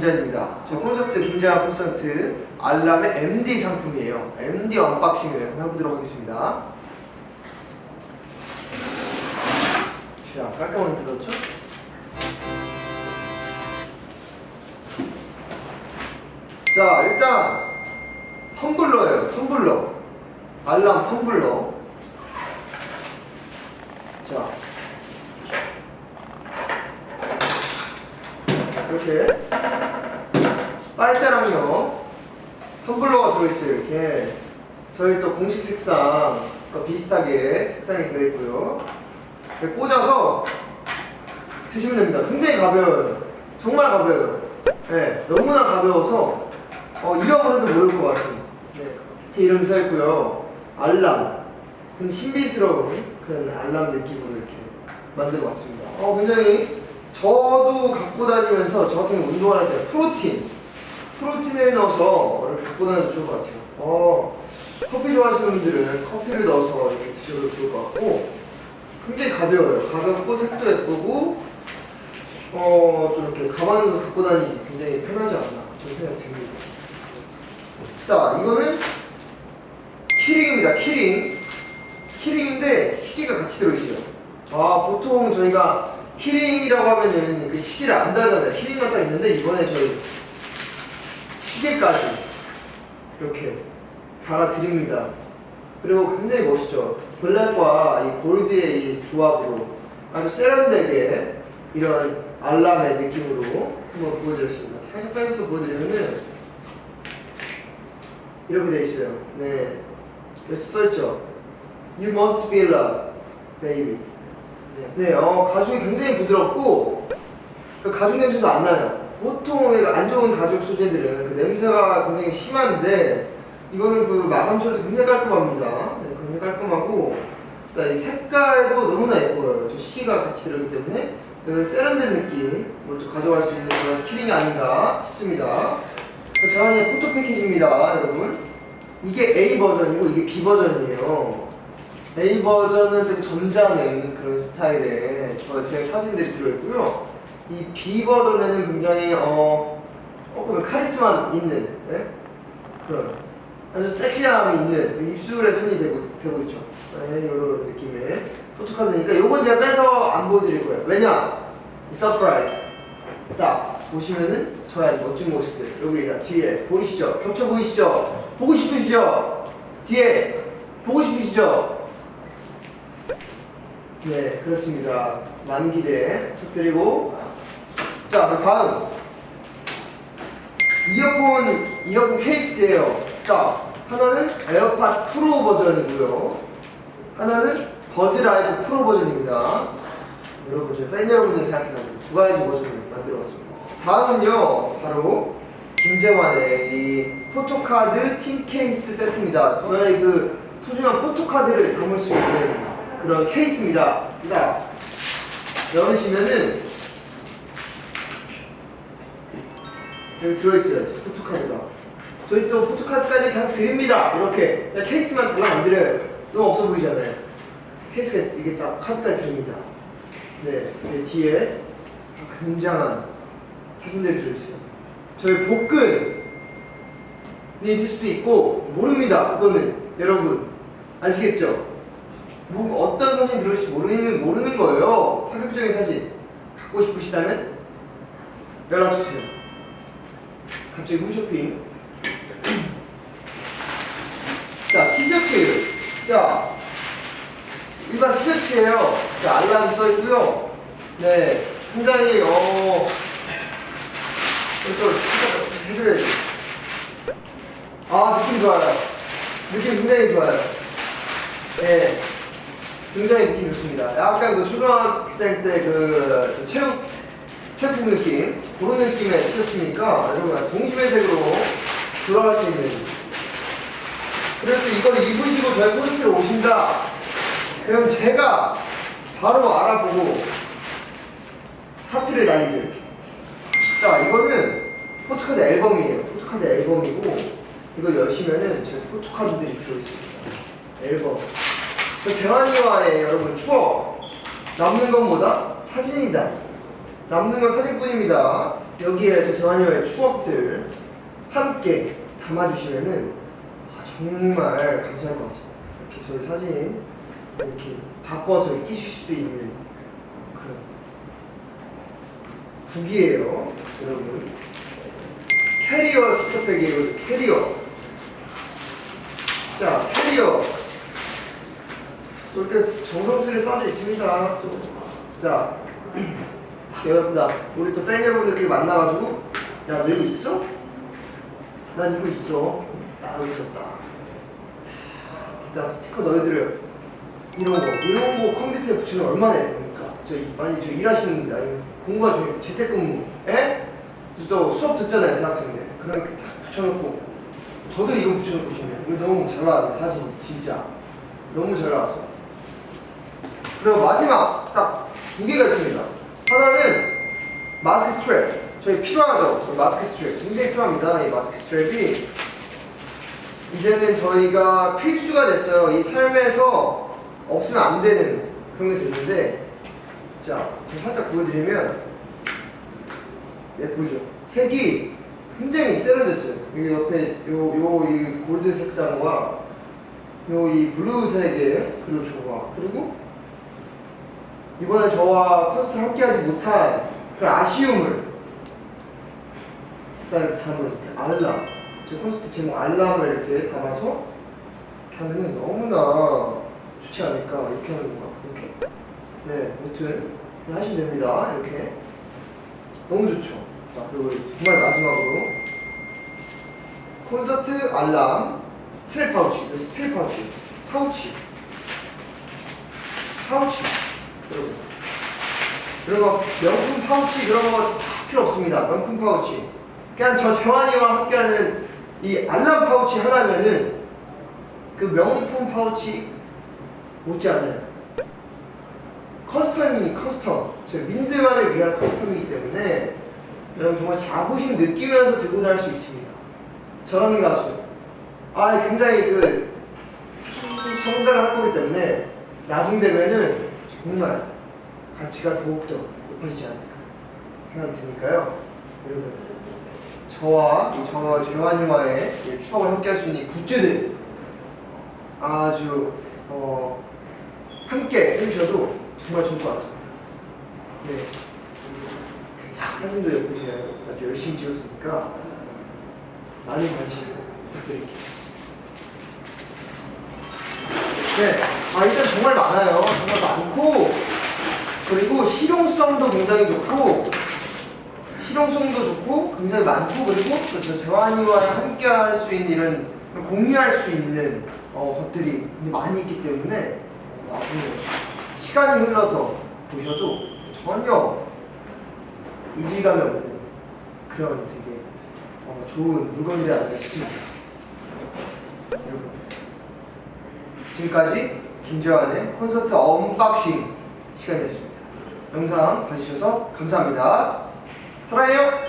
김재환입니다. 저 콘서트 김재환 콘서트 알람의 MD 상품이에요. MD unboxing을 해보도록 하겠습니다. 자, 깔끔하게 뜯었죠? 자, 일단 텀블러예요. 텀블러. 알람 텀블러. 자. 이렇게 빨대랑요. 텀블러가 들어있어요 이렇게. 저희 또 공식 색상 비슷하게 색상이 되어있고요. 이렇게 꽂아서 드시면 됩니다. 굉장히 가벼워요. 정말 가벼워요. 네, 너무나 가벼워서 어, 잃어버려도 모를 것 같은 네, 제 이름 써있고요. 알람. 좀 신비스러운 그런 알람 느낌으로 이렇게 만들어 봤습니다. 어, 굉장히 저도 갖고 다니면서 저 같은 경우 운동할 때 프로틴 프로틴을 넣어서 이렇게 갖고 다녀도 좋을 것 같아요. 어, 커피 좋아하시는 분들은 커피를 넣어서 이렇게 드셔도 좋을 것 같고 굉장히 가벼워요. 가볍고 색도 예쁘고 어, 좀 이렇게 가방에서 갖고 다니기 굉장히 편하지 않나 그런 생각이 듭니다. 자 이거는 키링입니다. 키링. 키링인데 시계가 같이 들어있어요. 아 보통 저희가 키링이라고 하면은 그 시계를 안 달잖아요. 키링만 딱 있는데 이번에 저희 시계까지 이렇게 달아드립니다. 그리고 굉장히 멋있죠. 블랙과 이 골드의 이 조합으로 아주 세련되게 이런 알람의 느낌으로 한번 보여드렸습니다. 살짝 빼서도 보여드리면은 이렇게 돼 있어요. 네. 써있죠. You must be loved, baby. 네, 어, 가죽이 굉장히 부드럽고 그 가죽 냄새도 안 나요. 보통 안 좋은 가죽 소재들은 그 냄새가 굉장히 심한데 이거는 그 마감 처리도 굉장히 깔끔합니다. 네, 굉장히 깔끔하고 이 색깔도 너무나 예뻐요. 또 시기가 같이 들어있기 때문에 그 세련된 느낌을 또 가져갈 수 있는 그런 키링이 아닌가 싶습니다. 자원의 포토 패키지입니다, 여러분. 이게 A 버전이고 이게 B 버전이에요. A 버전은 되게 점잖은 그런 스타일의 제 사진들이 들어있고요. 이 B 버전에는 굉장히 어 조금 카리스마 있는 네? 그런 아주 섹시함이 있는 입술에 손이 대고, 되고 있죠. 네, 이런 느낌의 포토카드니까 이건 제가 빼서 안 보여드릴 거예요. 왜냐? surprise. 딱 보시면은 저의 멋진 모습들 여기 뒤에 보이시죠? 겹쳐 보이시죠? 보고 싶으시죠? 뒤에 보고 싶으시죠? 네, 그렇습니다. 많은 기대 부탁드리고 자, 다음 이어폰, 이어폰 케이스예요. 자, 하나는 에어팟 프로 버전이고요. 하나는 버즈 라이브 프로 버전입니다. 여러분, 저희 팬 여러분들 생각해가지고 두 가지 버전을 만들어봤습니다. 다음은요, 바로 김재환의 이 포토카드 tin 케이스 세트입니다. 저의 그 소중한 포토카드를 담을 수 있는 그런 케이스입니다. 자, 열으시면은 들어있어요. 포토카드가. 저희 또 포토카드까지 그냥 드립니다. 이렇게 그냥 케이스만 그냥 안 드려요. 너무 없어 보이잖아요. 케이스가 이게 딱 카드까지 드립니다. 네, 뒤에 굉장한 사진들이 들어있어요. 저희 복근이 있을 수도 있고 모릅니다. 그거는 여러분 아시겠죠? 뭐 어떤 사진이 들어올지 모르는 모르는 거예요. 파격적인 사진 갖고 싶으시다면 연락 주세요. 갑자기 홈쇼핑. 자 티셔츠. 자 일반 티셔츠예요. 자, 알람 써 있고요. 네, 굉장히 어. 또 해드려야지. 아 느낌 좋아요. 느낌 굉장히 좋아요. 네. 굉장히 느낌 좋습니다. 약간 그 초등학생 때 그 체육 체육 느낌 그런 느낌의 티셔츠니까 여러분 동심의 세계로 돌아갈 수 있는. 그래서 이걸 입으시고 저희 콘서트에 오신다. 그럼 제가 바로 알아보고 하트를 날리죠 이렇게 자 이거는 포토카드 앨범이에요. 포토카드 앨범이고 이걸 여시면은 저희 포토카드들이 들어있습니다. 앨범. 재환이와의 여러분 추억 남는 것보다 사진이다 남는 건 사진뿐입니다 여기에 저 재환이와의 추억들 함께 담아주시면은 아, 정말 감사할 것 같습니다. 이렇게 저희 사진 이렇게 바꿔서 끼실 수도 있는 그런 북이에요, 여러분. 캐리어 스토백이에요, 캐리어. 자, 캐리어. 이렇게 정성스레 싸져 있습니다. 좀. 자, 여러분, 나 우리 또 팬 여러분들끼리 만나가지고, 야, 너 이거 있어? 난 이거 있어. 딱 여기 있었다. 일단 스티커 넣어드려요. 이런 거, 이런 거 컴퓨터에 붙이면 얼마나 예쁩니까? 저, 이- 만약에 저 일하시는 분들, 아니면 좀 재택근무, 에? 또 수업 듣잖아요, 대학생들. 그럼 이렇게 딱 붙여놓고, 저도 이거 붙여놓고 싶네요. 이거 너무 잘 나왔네, 사진. 진짜. 너무 잘 나왔어. 그리고 마지막, 딱 두 개가 있습니다. 하나는 마스크 스트랩. 저희 필요하죠? 그 마스크 스트랩. 굉장히 필요합니다. 이 마스크 스트랩이. 이제는 저희가 필수가 됐어요. 이 삶에서 없으면 안 되는 그런 게 됐는데, 자, 제가 살짝 보여드리면, 예쁘죠? 색이 굉장히 세련됐어요. 여기 옆에 요, 요, 이 골드 색상과 요, 이 블루색의 그리고 조화. 그리고 이번에 저와 콘서트를 함께하지 못한 그런 아쉬움을 일단 담은 알람. 제 콘서트 제목 알람을 이렇게 담아서 이렇게 하면은 너무나 좋지 않을까. 이렇게 하는 건가? 이렇게. 네, 아무튼 하시면 됩니다. 이렇게. 너무 좋죠. 자, 그리고 정말 마지막으로 콘서트 알람 스트랩 파우치, 네, 스트랩 파우치, 파우치, 파우치, 거 명품 파우치 그런 거 필요 없습니다. 명품 파우치. 그냥 저 재환이와 함께하는 이 알람 파우치 하나면은 그 명품 파우치 못지 않아요. custom이 custom. 저 윈드들만을 위한 custom이기 때문에 여러분 정말 자부심 느끼면서 들고 다닐 수 있습니다. 저라는 가수. 아, 굉장히 그 성장을 할 거기 때문에 나중 되면은 정말 가치가 더욱더 높아지지 않을까 생각이 드니까요. 여러분, 저와 이 저와 재환이와의 이 추억을 함께 할 수 있는 이 굿즈들 아주 어, 함께 해주셔도 정말 좋을 것 같습니다. 네. 사진도 예쁘시네요. 아주 열심히 찍었으니까 많은 관심 부탁드릴게요. 네, 아 일단 정말 많아요. 정말 많고 그리고 실용성도 굉장히 좋고 실용성도 좋고 굉장히 많고 그리고 또저 재환이와 함께 할 수 있는 이런 공유할 수 있는 어, 것들이 많이 있기 때문에 어, 나중에 시간이 흘러서 보셔도 전혀 이질감이 없는 그런 되게 어, 좋은 물건들이 아닐까 싶습니다. 여러분 지금까지 김재환의 콘서트 unboxing 시간이었습니다. 영상 봐주셔서 감사합니다. 사랑해요.